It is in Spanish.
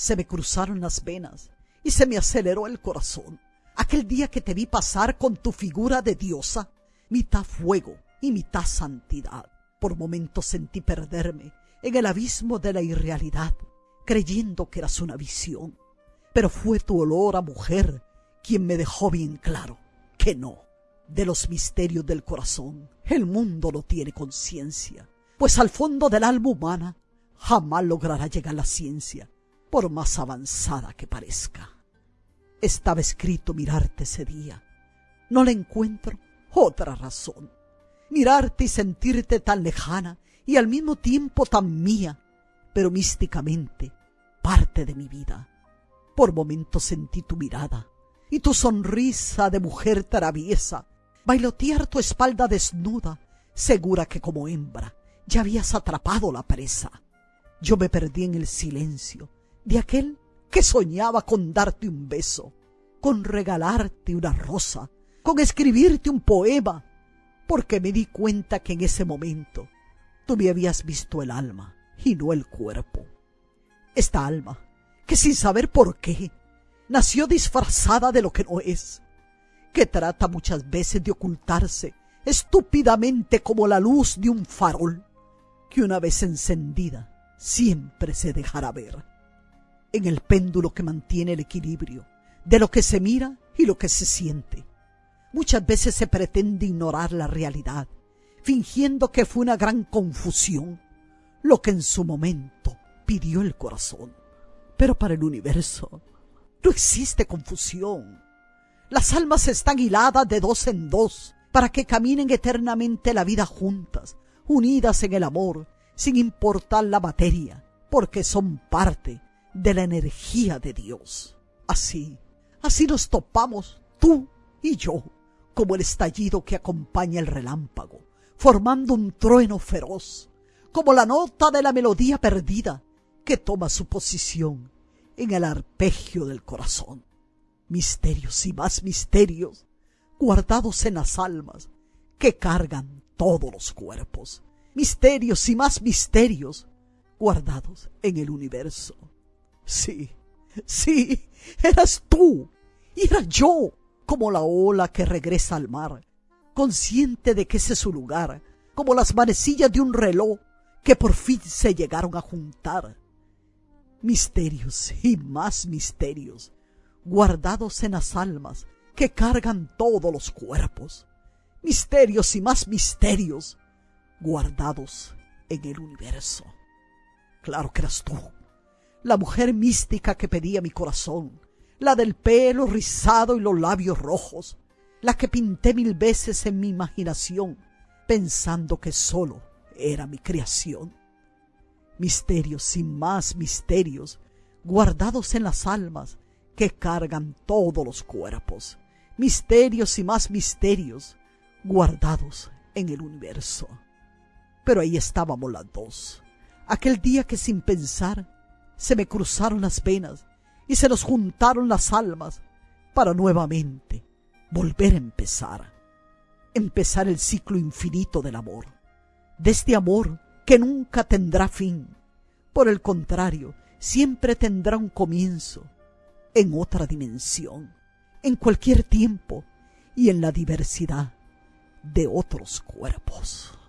Se me cruzaron las venas y se me aceleró el corazón. Aquel día que te vi pasar con tu figura de diosa, mitad fuego y mitad santidad. Por momentos sentí perderme en el abismo de la irrealidad, creyendo que eras una visión. Pero fue tu olor a mujer quien me dejó bien claro que no. De los misterios del corazón, el mundo no tiene conciencia, pues al fondo del alma humana jamás logrará llegar la ciencia, por más avanzada que parezca. Estaba escrito mirarte ese día. No le encuentro otra razón. Mirarte y sentirte tan lejana y al mismo tiempo tan mía, pero místicamente parte de mi vida. Por momentos sentí tu mirada y tu sonrisa de mujer traviesa, bailotear tu espalda desnuda, segura que como hembra ya habías atrapado la presa. Yo me perdí en el silencio de aquel que soñaba con darte un beso, con regalarte una rosa, con escribirte un poema, porque me di cuenta que en ese momento tú me habías visto el alma y no el cuerpo. Esta alma, que sin saber por qué, nació disfrazada de lo que no es, que trata muchas veces de ocultarse estúpidamente como la luz de un farol, que una vez encendida siempre se dejará ver, en el péndulo que mantiene el equilibrio de lo que se mira y lo que se siente. Muchas veces se pretende ignorar la realidad, fingiendo que fue una gran confusión, lo que en su momento pidió el corazón. Pero para el universo no existe confusión. Las almas están hiladas de dos en dos para que caminen eternamente la vida juntas, unidas en el amor, sin importar la materia, porque son parte de la energía de Dios. Así, así nos topamos tú y yo, como el estallido que acompaña el relámpago, formando un trueno feroz, como la nota de la melodía perdida que toma su posición en el arpegio del corazón. Misterios y más misterios guardados en las almas que cargan todos los cuerpos. Misterios y más misterios guardados en el universo. Sí, sí, eras tú y era yo como la ola que regresa al mar, consciente de que ese es su lugar, como las manecillas de un reloj que por fin se llegaron a juntar. Misterios y más misterios, guardados en las almas que cargan todos los cuerpos. Misterios y más misterios, guardados en el universo. Claro que eras tú, la mujer mística que pedía mi corazón, la del pelo rizado y los labios rojos, la que pinté mil veces en mi imaginación, pensando que solo era mi creación. Misterios y más misterios, guardados en las almas que cargan todos los cuerpos. Misterios y más misterios, guardados en el universo. Pero ahí estábamos las dos. Aquel día que sin pensar se me cruzaron las venas y se nos juntaron las almas para nuevamente volver a empezar, empezar el ciclo infinito del amor, de este amor que nunca tendrá fin, por el contrario, siempre tendrá un comienzo en otra dimensión, en cualquier tiempo y en la diversidad de otros cuerpos.